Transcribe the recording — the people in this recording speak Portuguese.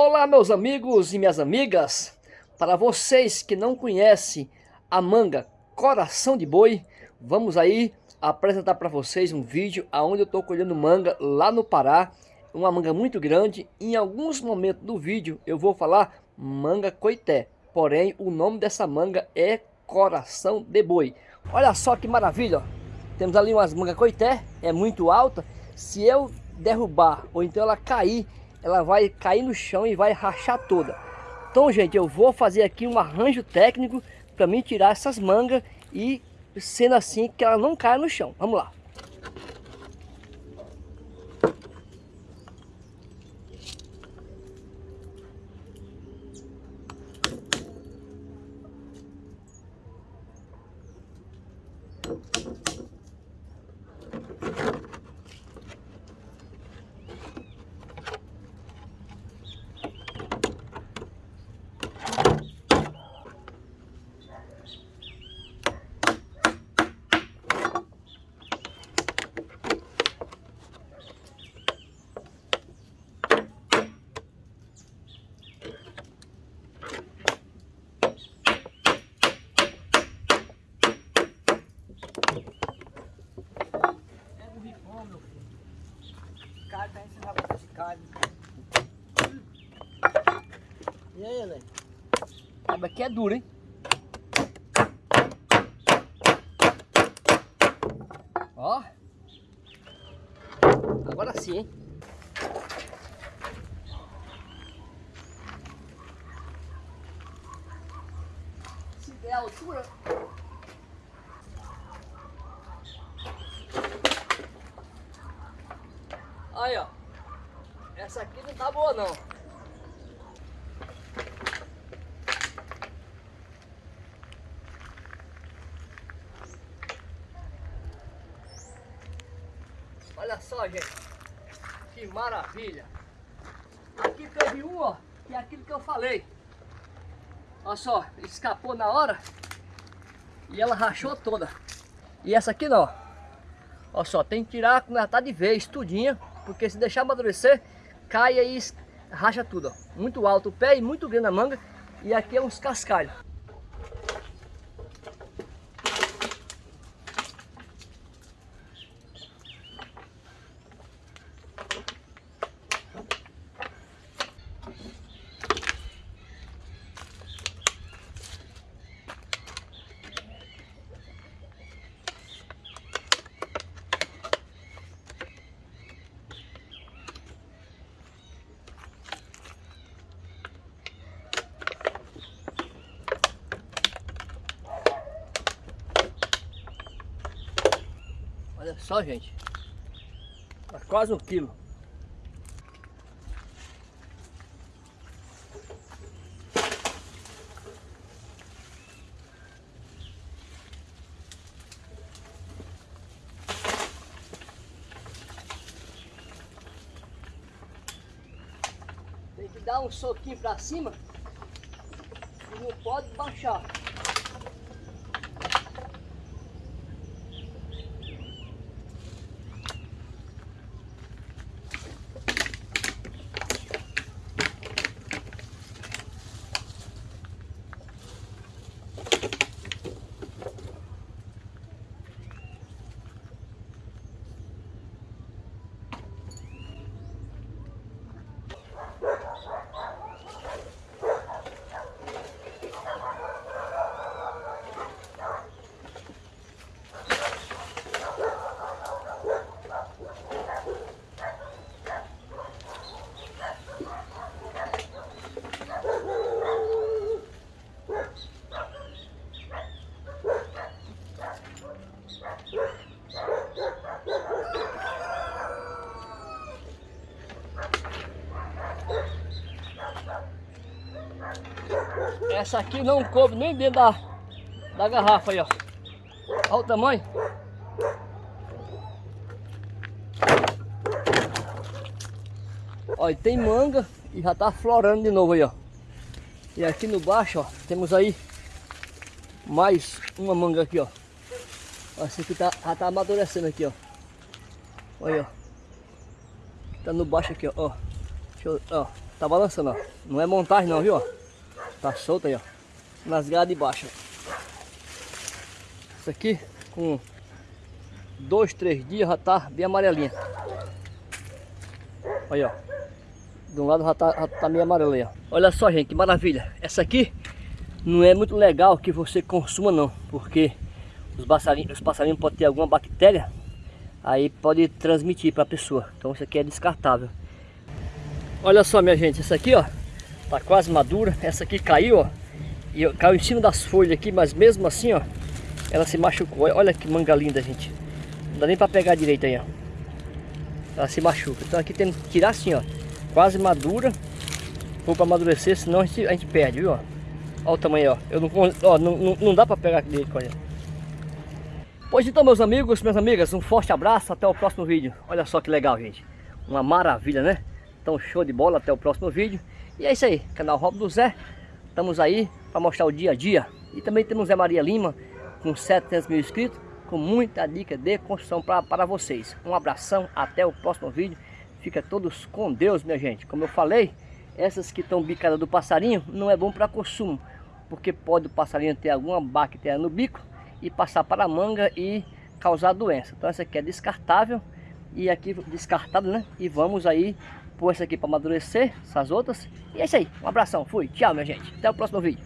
Olá meus amigos e minhas amigas, para vocês que não conhecem a manga Coração de Boi, vamos aí apresentar para vocês um vídeo onde eu estou colhendo manga lá no Pará, uma manga muito grande, em alguns momentos do vídeo eu vou falar manga coité, porém o nome dessa manga é Coração de Boi. Olha só que maravilha, temos ali umas manga coité, é muito alta, se eu derrubar ou então ela cair, ela vai cair no chão e vai rachar toda. Então, gente, eu vou fazer aqui um arranjo técnico para mim tirar essas mangas e sendo assim que ela não caia no chão. Vamos lá. Cara tá ensinando esse cara. E aí, Helene? Aba aqui é duro, hein? Ó. Agora sim, hein? Se der altura... Aí, ó. Essa aqui não tá boa, não. Olha só, gente. Que maravilha. Aqui teve um, ó, que é aquilo que eu falei. Olha só, escapou na hora e ela rachou toda. E essa aqui não, Olha só, tem que tirar quando ela tá de vez, tudinha. Porque se deixar amadurecer, cai aí, racha tudo. Ó. Muito alto o pé e muito grande a manga. E aqui é uns cascalhos. Só, gente. Tá quase um quilo. Tem que dar um soquinho pra cima e não pode baixar. Essa aqui não coube nem dentro da, da garrafa aí, ó. Olha o tamanho. Olha, tem manga e já tá florando de novo aí, ó. E aqui no baixo, ó, temos aí mais uma manga aqui, ó. Essa aqui tá, já tá amadurecendo aqui, ó. Olha, ó. Tá no baixo aqui, ó. Eu, ó. Tá balançando, ó. Não é montagem não, viu? Ó. Tá solto aí, ó. Nas de baixo. Isso aqui, com dois, três dias, já tá bem amarelinha. Olha, ó. De um lado já tá, já tá meio amarelo aí, ó. Olha só, gente, que maravilha. Essa aqui não é muito legal que você consuma, não. Porque os passarinhos, os passarinhos podem ter alguma bactéria. Aí pode transmitir para a pessoa. Então isso aqui é descartável. Olha só, minha gente. Essa aqui, ó. Tá quase madura. Essa aqui caiu, ó. E caiu em cima das folhas aqui. Mas mesmo assim, ó. Ela se machucou. Olha que manga linda, gente. Não dá nem para pegar direito aí, ó. Ela se machuca. Então aqui tem que tirar assim, ó quase madura. Vou para amadurecer, senão a gente, a gente perde, viu? Olha o tamanho, ó. Eu não, ó, não, não, não dá para pegar dele, olha. Pois então, meus amigos, minhas amigas, um forte abraço, até o próximo vídeo. Olha só que legal, gente. Uma maravilha, né? Então, show de bola, até o próximo vídeo. E é isso aí, canal Rob do Zé. Estamos aí para mostrar o dia a dia. E também temos Zé Maria Lima, com 700 mil inscritos, com muita dica de construção para vocês. Um abração, até o próximo vídeo. Fica todos com Deus, minha gente. Como eu falei, essas que estão bicadas do passarinho não é bom para consumo. Porque pode o passarinho ter alguma bactéria no bico e passar para a manga e causar doença. Então essa aqui é descartável e aqui descartado, né? E vamos aí pôr essa aqui para amadurecer, essas outras. E é isso aí. Um abração. Fui. Tchau, minha gente. Até o próximo vídeo.